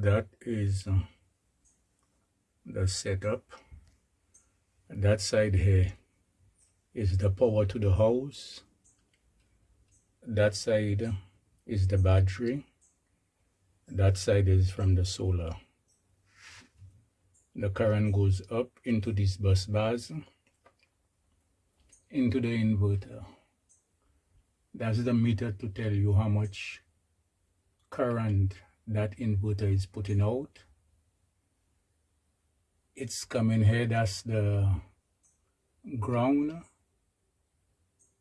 that is uh, the setup. That side here is the power to the house that side is the battery. That side is from the solar. The current goes up into these bus bars into the inverter. That's the meter to tell you how much current that inverter is putting out. It's coming here that's the ground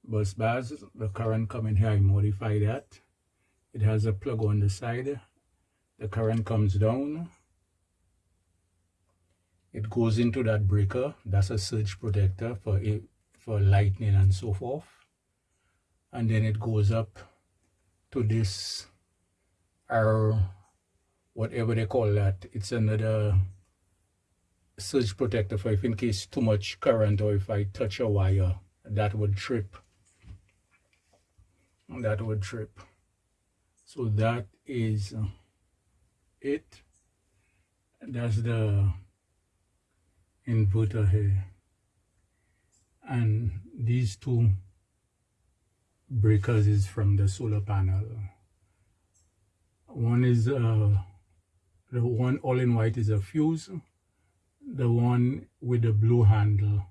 bus bars. The current coming here I modify that. It has a plug on the side. The current comes down. It goes into that breaker. That's a surge protector for it for lightning and so forth. And then it goes up to this or whatever they call that it's another surge protector for if in case too much current or if I touch a wire that would trip. That would trip. So that is it. That's the inverter here. And these two breakers is from the solar panel one is uh, the one all in white is a fuse. The one with the blue handle.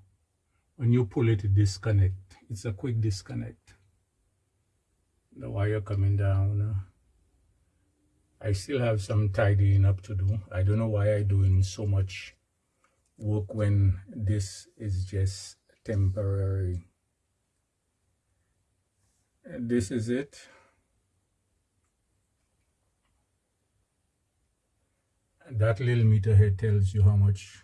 When you pull it, it disconnect. It's a quick disconnect. The wire coming down I still have some tidying up to do. I don't know why I doing so much work when this is just temporary. This is it that little meter here tells you how much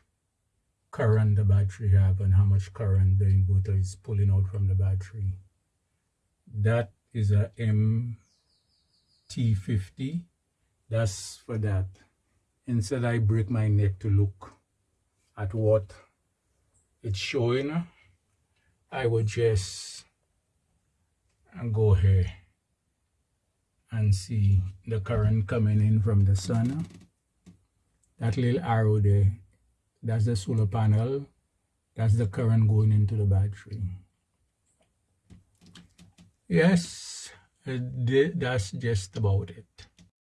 current the battery have and how much current the inverter is pulling out from the battery. That is a MT50 that's for that. Instead I break my neck to look at what it's showing. I would just go here and see the current coming in from the sun that little arrow there that's the solar panel. That's the current going into the battery. Yes uh, that's just about it